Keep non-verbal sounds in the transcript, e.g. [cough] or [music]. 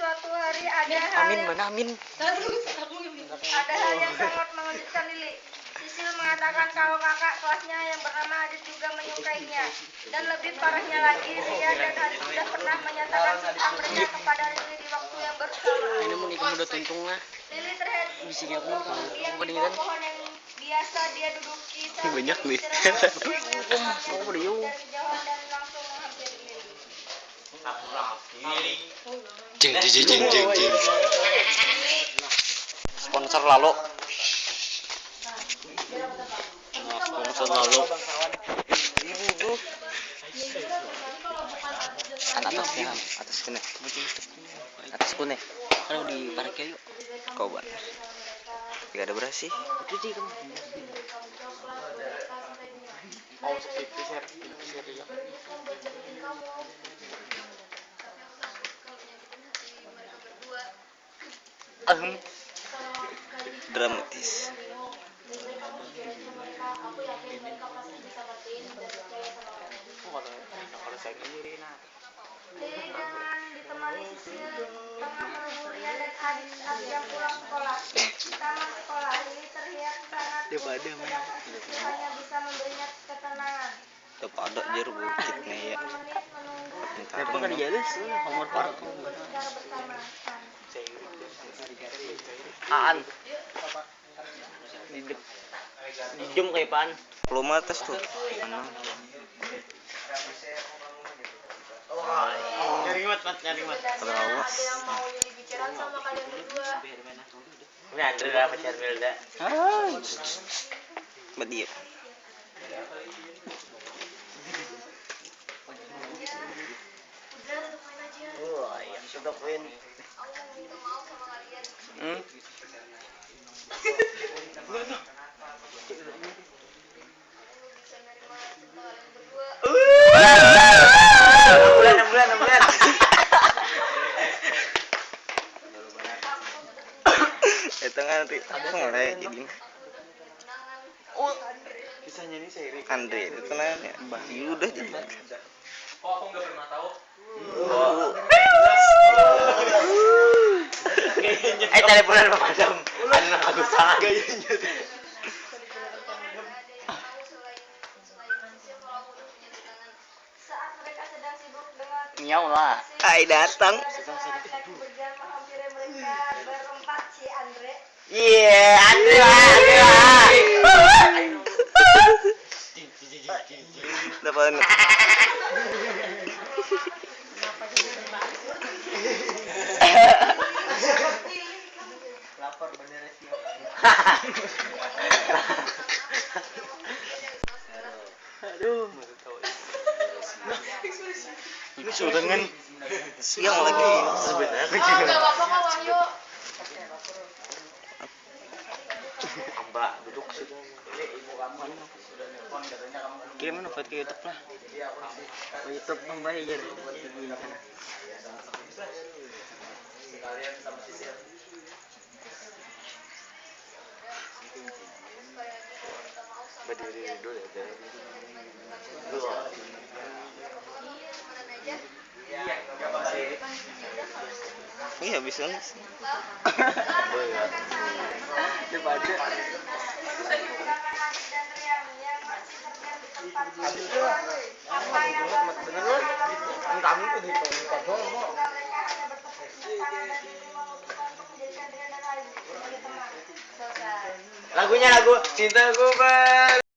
suatu hari ada hal Amin yang, mana amin. ada hal yang sangat mengejutkan Lili. Sisil mengatakan kalau kakak kelasnya yang bernama Adit juga menyukainya. Dan lebih parahnya lagi, Riyad dan Adit sudah pernah menyatakan tentang mereka kepada Lili di waktu yang bersamaan. Ini nikah udah tuntung lah. Lili terhead Di sini aku mau diam di Kemudian. bawah pohon yang biasa dia duduki Banyak nih. [laughs] Dia dari kejauhan dan. Jeng jeng jeng jeng jeng jeng. Sponsor lalu. Sponsor lalu. Anak atas ya, atas kene. Atas kene. Kalau di parkir kayu. Kau ban. Tidak ada beras sih. Itu sih kamu. Ahem. Dramatis. Dengan ditemani Sisil tengah menunggu Ria dan saat dia pulang sekolah. Taman sekolah, Lili terlihat sangat Dia pada, sedang Sisil hanya bisa memberinya ketenangan. Tuh pada jer bukit nih ya. Kenapa kan dijaga sih? Homor park. Aan. Di. Di jam kayak pan. Belum atas tuh. Mana? Nyari mat, mat, nyari mat. Setidaknya Awas. ada yang mau Lili bicarakan sama kalian berdua. Ini ada lah pacar Milda. Ah. Mbak dia. Udah tutup main aja. Wah, yang sudah win. Hmm? [laughs] Itu kan nanti aku mulai jadi Kenangan. Kisahnya ini seiring. Andre itu nanya Bayu udah jadi. Anak aku. Ada yang tahu sedang sibuk dengan Nyau lah. Hai datang. Iya, Andre lah, Andre lah. Dapat Aduh. Ini sudah dengan siang lagi sebenarnya. apa-apa kok Wahyu. Mbak duduk situ. Invite ke YouTube lah. Ke YouTube Mà đi đi đuổi để thế. Rồi. Nghĩ hiểu bị sướng. Được bạn chứ. Habis itu, bener-bener, entah mungkin itu, entah doang, selesai Lagunya lagu Cintaku Ber